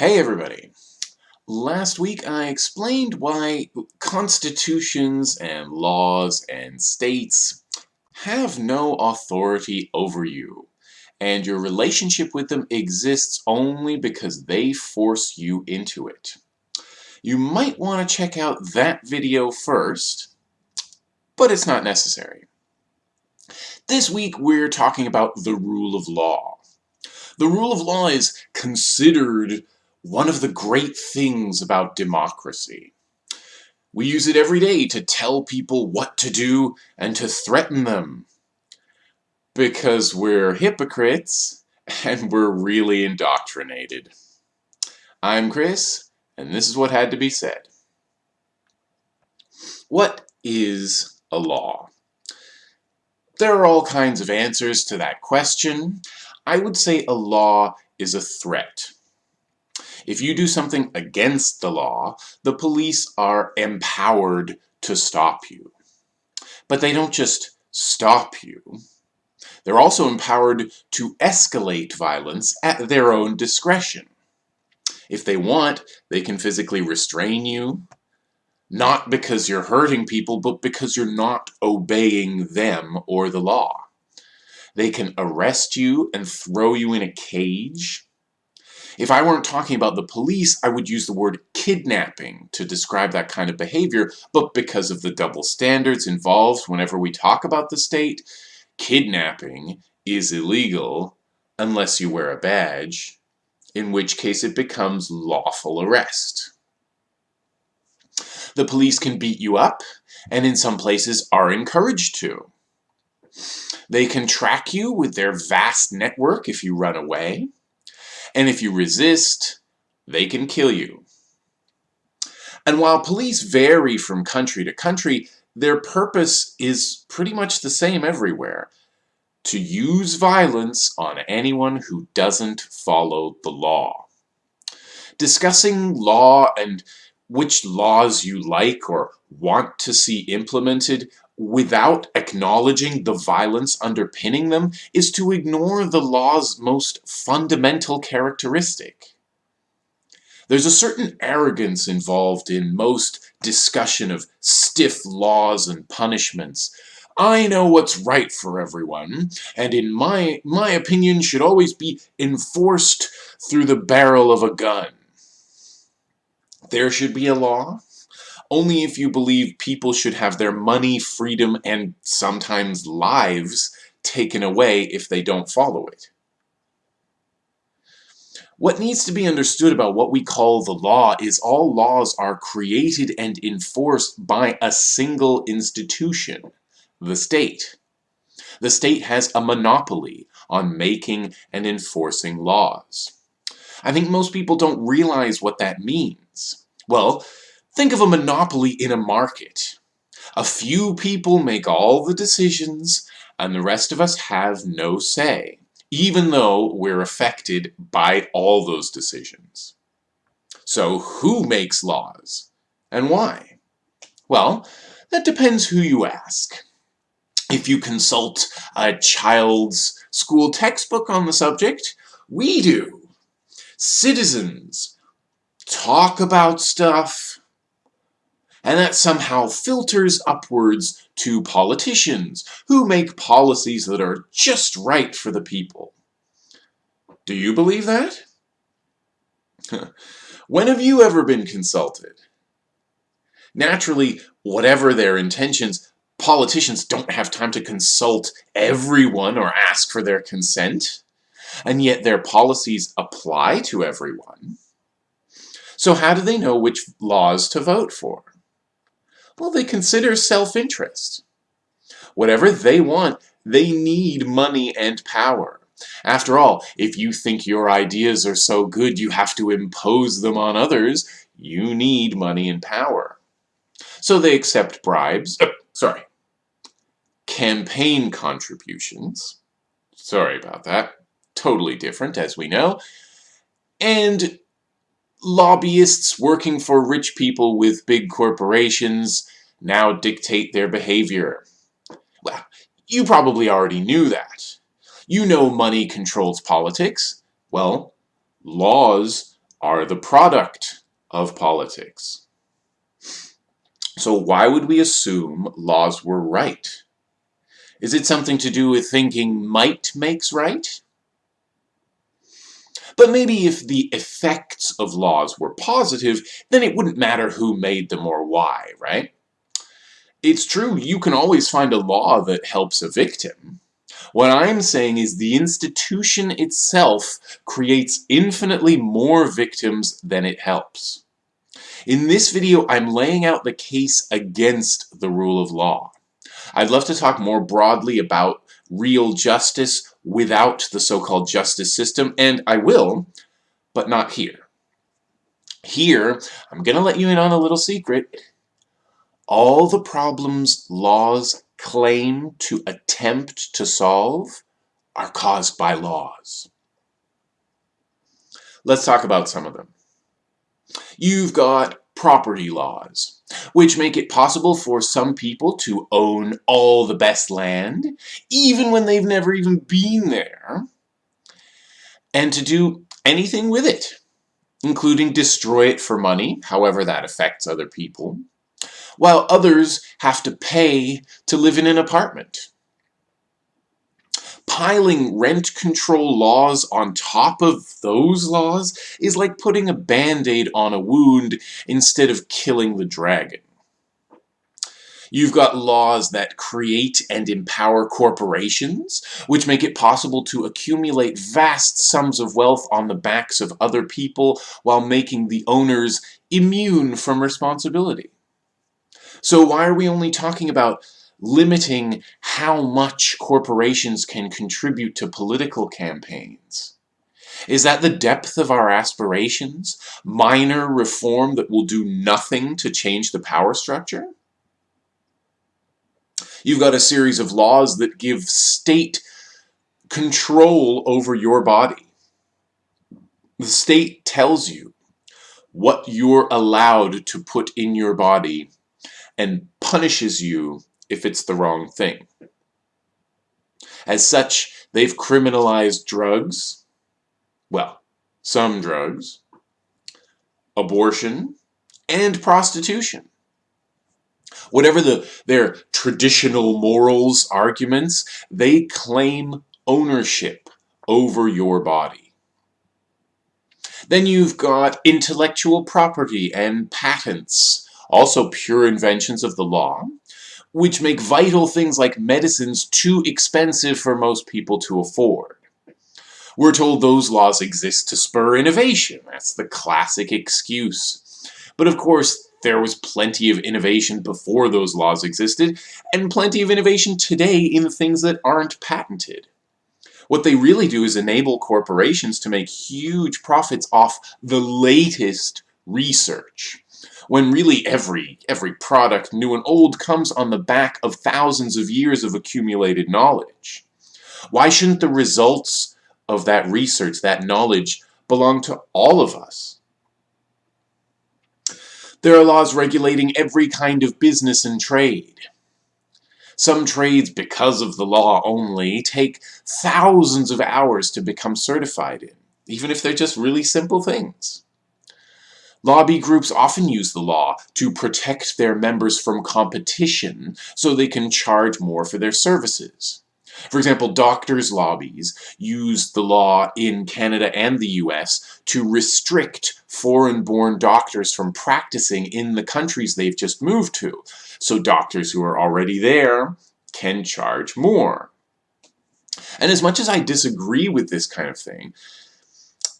Hey everybody! Last week I explained why constitutions and laws and states have no authority over you and your relationship with them exists only because they force you into it. You might want to check out that video first, but it's not necessary. This week we're talking about the rule of law. The rule of law is considered one of the great things about democracy. We use it every day to tell people what to do and to threaten them. Because we're hypocrites and we're really indoctrinated. I'm Chris, and this is what had to be said. What is a law? There are all kinds of answers to that question. I would say a law is a threat. If you do something against the law, the police are empowered to stop you. But they don't just stop you. They're also empowered to escalate violence at their own discretion. If they want, they can physically restrain you, not because you're hurting people, but because you're not obeying them or the law. They can arrest you and throw you in a cage, if I weren't talking about the police, I would use the word kidnapping to describe that kind of behavior, but because of the double standards involved whenever we talk about the state, kidnapping is illegal unless you wear a badge, in which case it becomes lawful arrest. The police can beat you up, and in some places are encouraged to. They can track you with their vast network if you run away. And if you resist, they can kill you. And while police vary from country to country, their purpose is pretty much the same everywhere. To use violence on anyone who doesn't follow the law. Discussing law and which laws you like or want to see implemented without acknowledging the violence underpinning them is to ignore the law's most fundamental characteristic. There's a certain arrogance involved in most discussion of stiff laws and punishments. I know what's right for everyone, and in my, my opinion should always be enforced through the barrel of a gun. There should be a law, only if you believe people should have their money, freedom, and sometimes lives taken away if they don't follow it. What needs to be understood about what we call the law is all laws are created and enforced by a single institution, the state. The state has a monopoly on making and enforcing laws. I think most people don't realize what that means. Well, Think of a monopoly in a market. A few people make all the decisions, and the rest of us have no say, even though we're affected by all those decisions. So who makes laws? And why? Well, that depends who you ask. If you consult a child's school textbook on the subject, we do. Citizens talk about stuff, and that somehow filters upwards to politicians who make policies that are just right for the people. Do you believe that? when have you ever been consulted? Naturally, whatever their intentions, politicians don't have time to consult everyone or ask for their consent, and yet their policies apply to everyone. So how do they know which laws to vote for? Well, they consider self-interest. Whatever they want, they need money and power. After all, if you think your ideas are so good you have to impose them on others, you need money and power. So they accept bribes, uh, sorry, campaign contributions, sorry about that, totally different as we know, and lobbyists working for rich people with big corporations now dictate their behavior. Well, you probably already knew that. You know money controls politics. Well, laws are the product of politics. So why would we assume laws were right? Is it something to do with thinking might makes right? But maybe if the effects of laws were positive, then it wouldn't matter who made them or why, right? It's true, you can always find a law that helps a victim. What I'm saying is the institution itself creates infinitely more victims than it helps. In this video, I'm laying out the case against the rule of law. I'd love to talk more broadly about real justice without the so-called justice system, and I will, but not here. Here, I'm going to let you in on a little secret. All the problems laws claim to attempt to solve are caused by laws. Let's talk about some of them. You've got property laws, which make it possible for some people to own all the best land, even when they've never even been there, and to do anything with it, including destroy it for money, however that affects other people, while others have to pay to live in an apartment piling rent control laws on top of those laws is like putting a band-aid on a wound instead of killing the dragon. You've got laws that create and empower corporations, which make it possible to accumulate vast sums of wealth on the backs of other people while making the owners immune from responsibility. So why are we only talking about limiting how much corporations can contribute to political campaigns? Is that the depth of our aspirations? Minor reform that will do nothing to change the power structure? You've got a series of laws that give state control over your body. The state tells you what you're allowed to put in your body and punishes you if it's the wrong thing. As such, they've criminalized drugs, well, some drugs, abortion, and prostitution. Whatever the, their traditional morals arguments, they claim ownership over your body. Then you've got intellectual property and patents, also pure inventions of the law, which make vital things like medicines too expensive for most people to afford. We're told those laws exist to spur innovation. That's the classic excuse. But of course, there was plenty of innovation before those laws existed, and plenty of innovation today in things that aren't patented. What they really do is enable corporations to make huge profits off the latest research when really every, every product, new and old, comes on the back of thousands of years of accumulated knowledge? Why shouldn't the results of that research, that knowledge, belong to all of us? There are laws regulating every kind of business and trade. Some trades, because of the law only, take thousands of hours to become certified in, even if they're just really simple things. Lobby groups often use the law to protect their members from competition so they can charge more for their services. For example, doctors' lobbies use the law in Canada and the US to restrict foreign-born doctors from practicing in the countries they've just moved to, so doctors who are already there can charge more. And as much as I disagree with this kind of thing,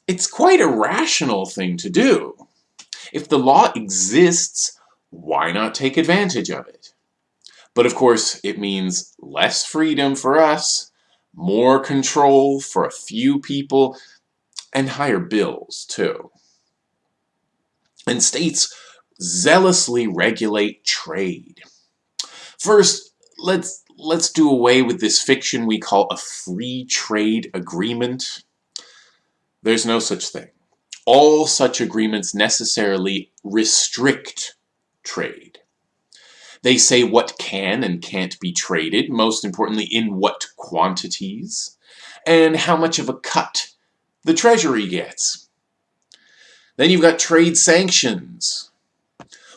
it's quite a rational thing to do. If the law exists, why not take advantage of it? But of course, it means less freedom for us, more control for a few people, and higher bills, too. And states zealously regulate trade. First, let's let's do away with this fiction we call a free trade agreement. There's no such thing all such agreements necessarily restrict trade. They say what can and can't be traded, most importantly in what quantities, and how much of a cut the Treasury gets. Then you've got trade sanctions.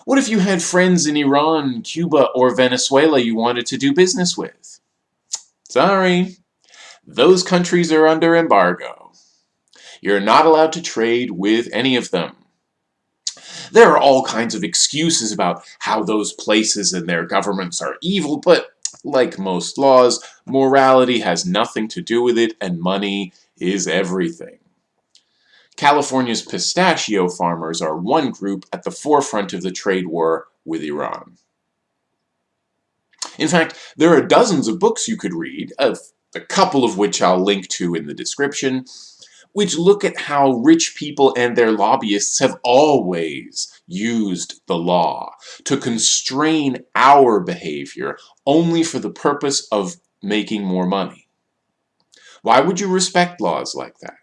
What if you had friends in Iran, Cuba, or Venezuela you wanted to do business with? Sorry, those countries are under embargo. You're not allowed to trade with any of them. There are all kinds of excuses about how those places and their governments are evil, but like most laws, morality has nothing to do with it and money is everything. California's pistachio farmers are one group at the forefront of the trade war with Iran. In fact, there are dozens of books you could read, a couple of which I'll link to in the description, which look at how rich people and their lobbyists have always used the law to constrain our behavior only for the purpose of making more money. Why would you respect laws like that?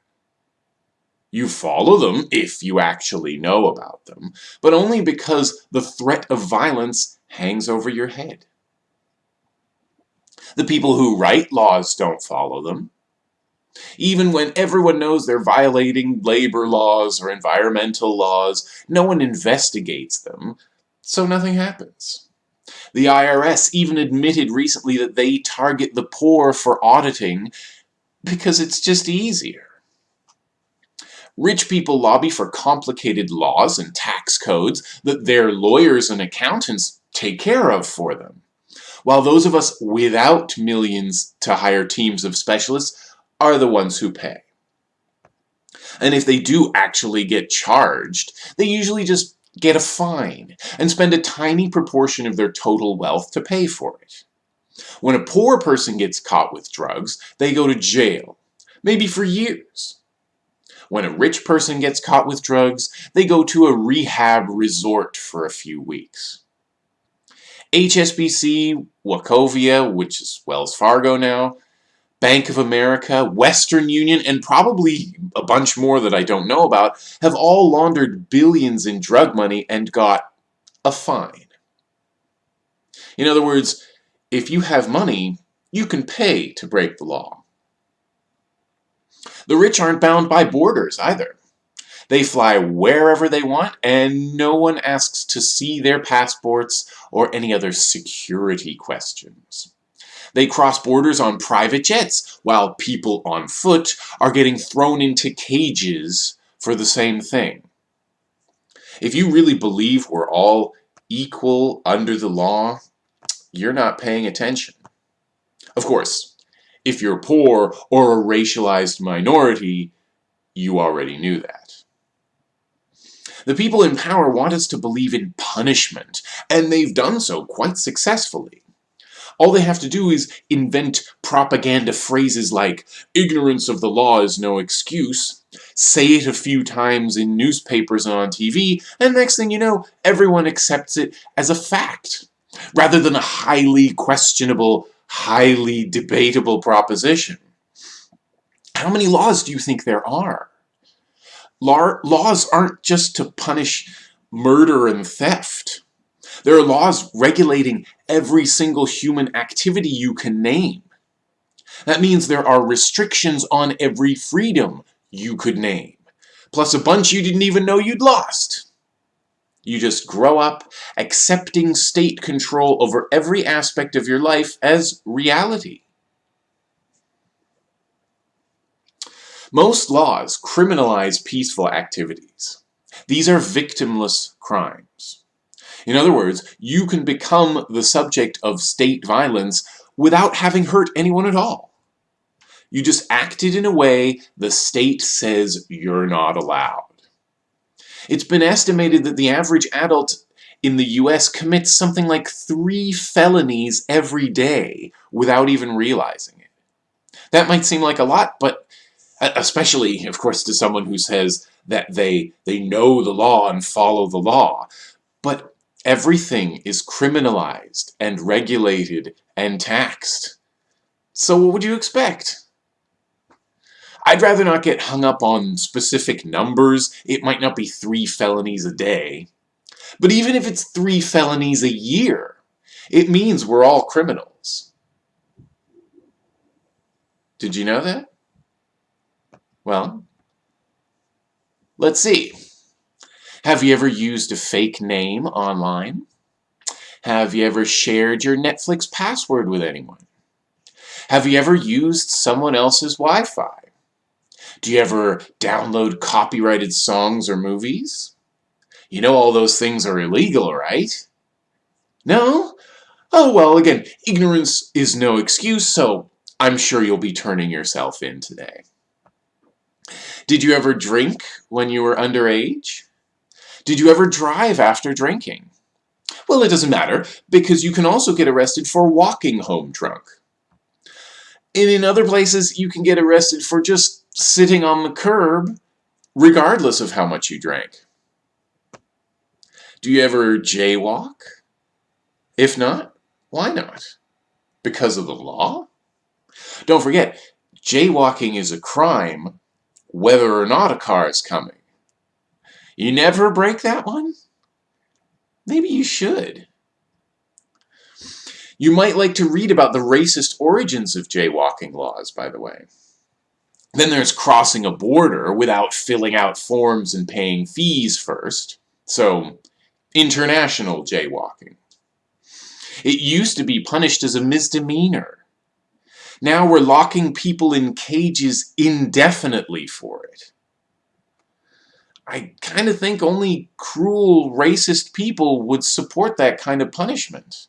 You follow them if you actually know about them, but only because the threat of violence hangs over your head. The people who write laws don't follow them. Even when everyone knows they're violating labor laws or environmental laws, no one investigates them, so nothing happens. The IRS even admitted recently that they target the poor for auditing because it's just easier. Rich people lobby for complicated laws and tax codes that their lawyers and accountants take care of for them. While those of us without millions to hire teams of specialists are the ones who pay. And if they do actually get charged, they usually just get a fine and spend a tiny proportion of their total wealth to pay for it. When a poor person gets caught with drugs, they go to jail, maybe for years. When a rich person gets caught with drugs, they go to a rehab resort for a few weeks. HSBC, Wachovia, which is Wells Fargo now, Bank of America, Western Union, and probably a bunch more that I don't know about, have all laundered billions in drug money and got a fine. In other words, if you have money, you can pay to break the law. The rich aren't bound by borders either. They fly wherever they want, and no one asks to see their passports or any other security questions. They cross borders on private jets, while people on foot are getting thrown into cages for the same thing. If you really believe we're all equal under the law, you're not paying attention. Of course, if you're poor or a racialized minority, you already knew that. The people in power want us to believe in punishment, and they've done so quite successfully. All they have to do is invent propaganda phrases like, ignorance of the law is no excuse, say it a few times in newspapers and on TV, and next thing you know, everyone accepts it as a fact, rather than a highly questionable highly debatable proposition. How many laws do you think there are? Laws aren't just to punish murder and theft. There are laws regulating every single human activity you can name. That means there are restrictions on every freedom you could name, plus a bunch you didn't even know you'd lost. You just grow up accepting state control over every aspect of your life as reality. Most laws criminalize peaceful activities. These are victimless crimes. In other words, you can become the subject of state violence without having hurt anyone at all. You just acted in a way the state says you're not allowed. It's been estimated that the average adult in the US commits something like three felonies every day without even realizing it. That might seem like a lot, but especially, of course, to someone who says that they, they know the law and follow the law. But everything is criminalized and regulated and taxed. So what would you expect? I'd rather not get hung up on specific numbers. It might not be three felonies a day. But even if it's three felonies a year, it means we're all criminals. Did you know that? Well, let's see. Have you ever used a fake name online? Have you ever shared your Netflix password with anyone? Have you ever used someone else's Wi-Fi? Do you ever download copyrighted songs or movies? You know all those things are illegal, right? No? Oh, well, again, ignorance is no excuse, so I'm sure you'll be turning yourself in today. Did you ever drink when you were underage? Did you ever drive after drinking? Well, it doesn't matter, because you can also get arrested for walking home drunk. And in other places, you can get arrested for just sitting on the curb, regardless of how much you drank. Do you ever jaywalk? If not, why not? Because of the law? Don't forget, jaywalking is a crime whether or not a car is coming. You never break that one? Maybe you should. You might like to read about the racist origins of jaywalking laws, by the way. Then there's crossing a border without filling out forms and paying fees first. So, international jaywalking. It used to be punished as a misdemeanor. Now we're locking people in cages indefinitely for it. I kind of think only cruel, racist people would support that kind of punishment.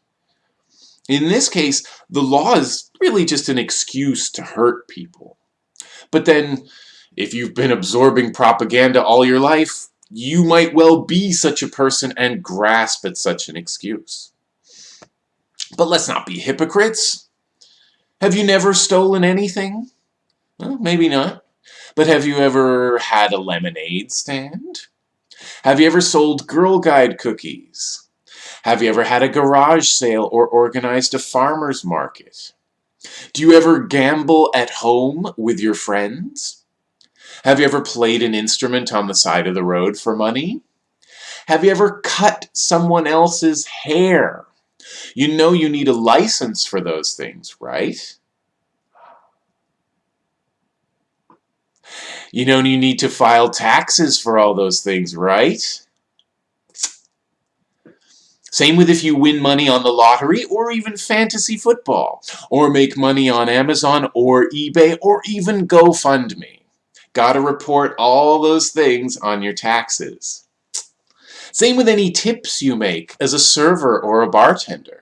In this case, the law is really just an excuse to hurt people. But then, if you've been absorbing propaganda all your life, you might well be such a person and grasp at such an excuse. But let's not be hypocrites. Have you never stolen anything? Well, maybe not. But have you ever had a lemonade stand? Have you ever sold Girl Guide cookies? Have you ever had a garage sale or organized a farmer's market? Do you ever gamble at home with your friends? Have you ever played an instrument on the side of the road for money? Have you ever cut someone else's hair? You know you need a license for those things, right? You know you need to file taxes for all those things, right? Same with if you win money on the lottery or even fantasy football, or make money on Amazon or eBay or even GoFundMe. Gotta report all those things on your taxes. Same with any tips you make as a server or a bartender.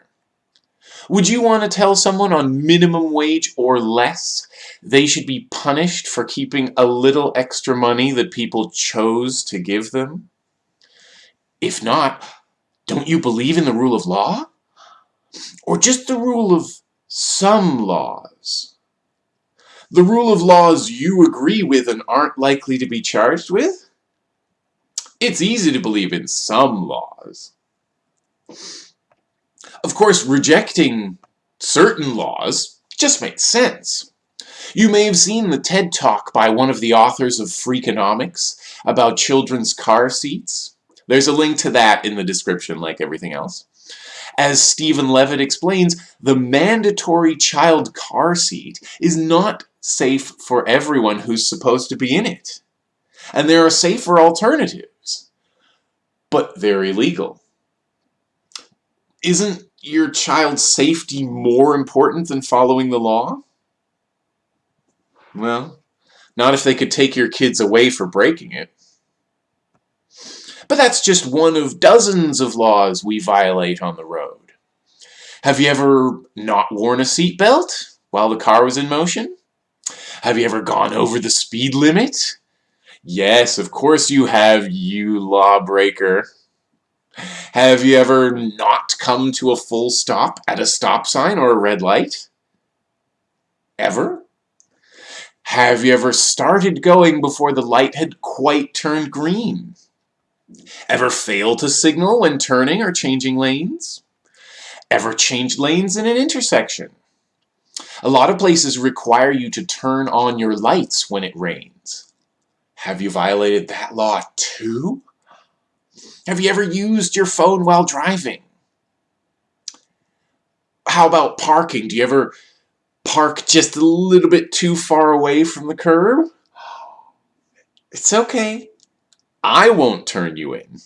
Would you want to tell someone on minimum wage or less they should be punished for keeping a little extra money that people chose to give them? If not, don't you believe in the rule of law? Or just the rule of some laws? The rule of laws you agree with and aren't likely to be charged with? It's easy to believe in some laws. Of course, rejecting certain laws just makes sense. You may have seen the TED Talk by one of the authors of Freakonomics about children's car seats. There's a link to that in the description like everything else. As Stephen Levitt explains, the mandatory child car seat is not safe for everyone who's supposed to be in it. And there are safer alternatives. But they're illegal. Isn't your child's safety more important than following the law? Well, not if they could take your kids away for breaking it. But that's just one of dozens of laws we violate on the road. Have you ever not worn a seatbelt while the car was in motion? Have you ever gone over the speed limit? Yes, of course you have, you lawbreaker. Have you ever not come to a full stop at a stop sign or a red light? Ever? Have you ever started going before the light had quite turned green? Ever fail to signal when turning or changing lanes? Ever change lanes in an intersection? A lot of places require you to turn on your lights when it rains. Have you violated that law too? Have you ever used your phone while driving? How about parking? Do you ever park just a little bit too far away from the curb? It's okay. I won't turn you in.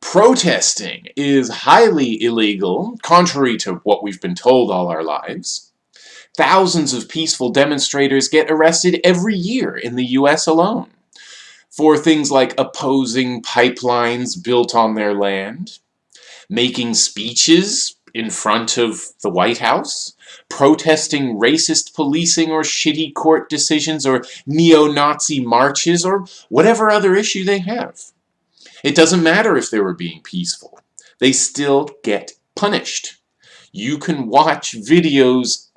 Protesting is highly illegal, contrary to what we've been told all our lives. Thousands of peaceful demonstrators get arrested every year in the US alone for things like opposing pipelines built on their land, making speeches in front of the White House, protesting racist policing or shitty court decisions or neo-Nazi marches or whatever other issue they have. It doesn't matter if they were being peaceful. They still get punished. You can watch videos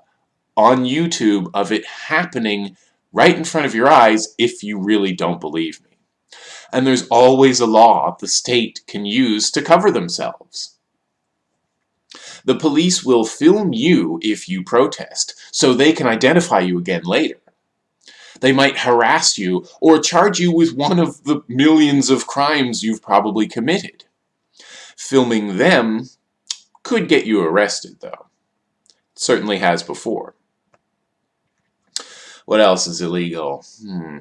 on YouTube of it happening right in front of your eyes if you really don't believe me and there's always a law the state can use to cover themselves. The police will film you if you protest, so they can identify you again later. They might harass you or charge you with one of the millions of crimes you've probably committed. Filming them could get you arrested, though. It certainly has before. What else is illegal? Hmm.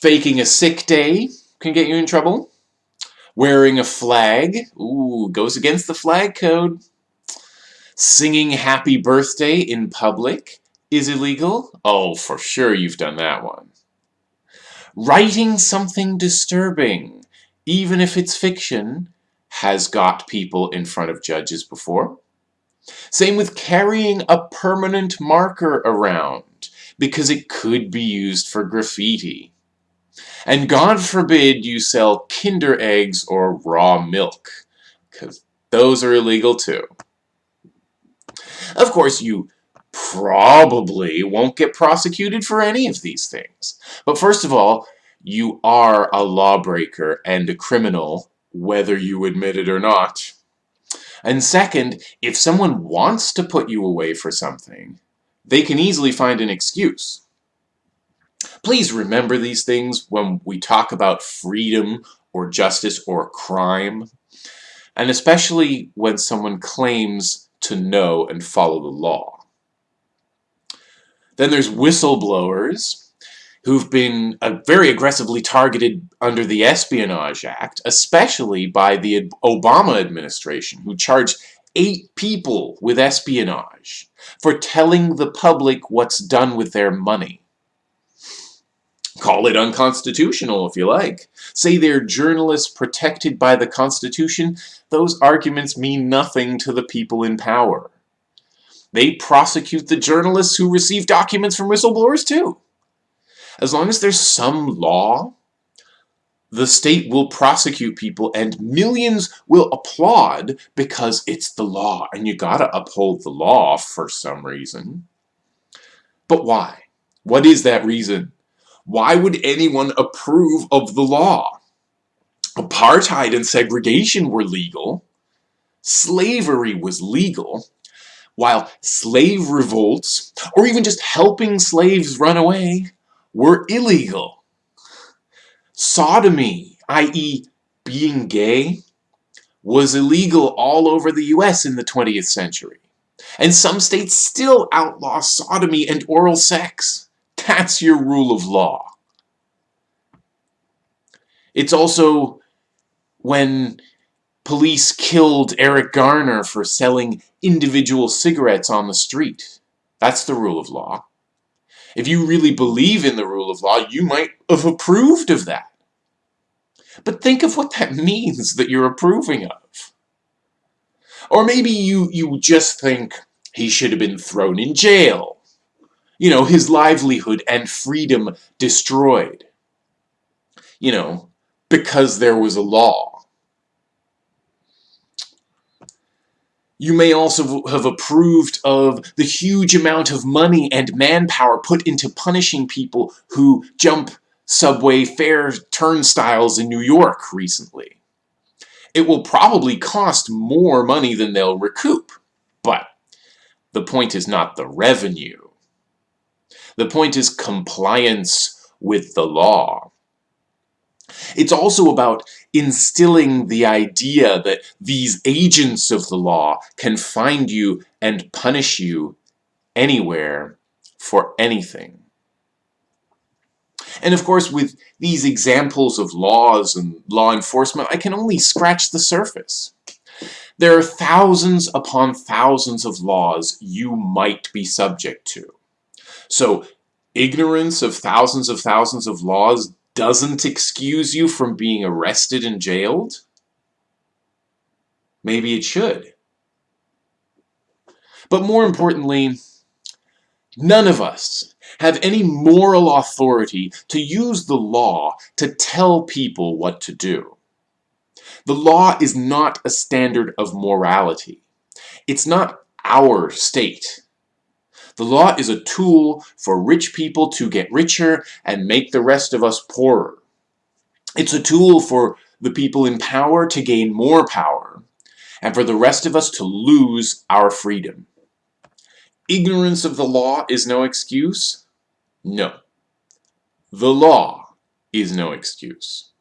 Faking a sick day can get you in trouble. Wearing a flag, ooh, goes against the flag code. Singing happy birthday in public is illegal. Oh, for sure you've done that one. Writing something disturbing, even if it's fiction, has got people in front of judges before. Same with carrying a permanent marker around, because it could be used for graffiti. And God forbid you sell Kinder eggs or raw milk, because those are illegal too. Of course, you probably won't get prosecuted for any of these things. But first of all, you are a lawbreaker and a criminal, whether you admit it or not. And second, if someone wants to put you away for something, they can easily find an excuse. Please remember these things when we talk about freedom or justice or crime, and especially when someone claims to know and follow the law. Then there's whistleblowers who've been uh, very aggressively targeted under the Espionage Act, especially by the Obama administration, who charged eight people with espionage for telling the public what's done with their money. Call it unconstitutional if you like. Say they're journalists protected by the Constitution, those arguments mean nothing to the people in power. They prosecute the journalists who receive documents from whistleblowers too. As long as there's some law, the state will prosecute people and millions will applaud because it's the law and you gotta uphold the law for some reason. But why? What is that reason? Why would anyone approve of the law? Apartheid and segregation were legal. Slavery was legal. While slave revolts, or even just helping slaves run away, were illegal. Sodomy, i.e. being gay, was illegal all over the US in the 20th century. And some states still outlaw sodomy and oral sex. That's your rule of law. It's also when police killed Eric Garner for selling individual cigarettes on the street. That's the rule of law. If you really believe in the rule of law, you might have approved of that. But think of what that means that you're approving of. Or maybe you, you just think he should have been thrown in jail you know, his livelihood and freedom destroyed. You know, because there was a law. You may also have approved of the huge amount of money and manpower put into punishing people who jump subway fare turnstiles in New York recently. It will probably cost more money than they'll recoup, but the point is not the revenue. The point is compliance with the law. It's also about instilling the idea that these agents of the law can find you and punish you anywhere for anything. And of course, with these examples of laws and law enforcement, I can only scratch the surface. There are thousands upon thousands of laws you might be subject to. So ignorance of thousands of thousands of laws doesn't excuse you from being arrested and jailed? Maybe it should. But more importantly, none of us have any moral authority to use the law to tell people what to do. The law is not a standard of morality. It's not our state. The law is a tool for rich people to get richer and make the rest of us poorer. It's a tool for the people in power to gain more power, and for the rest of us to lose our freedom. Ignorance of the law is no excuse? No. The law is no excuse.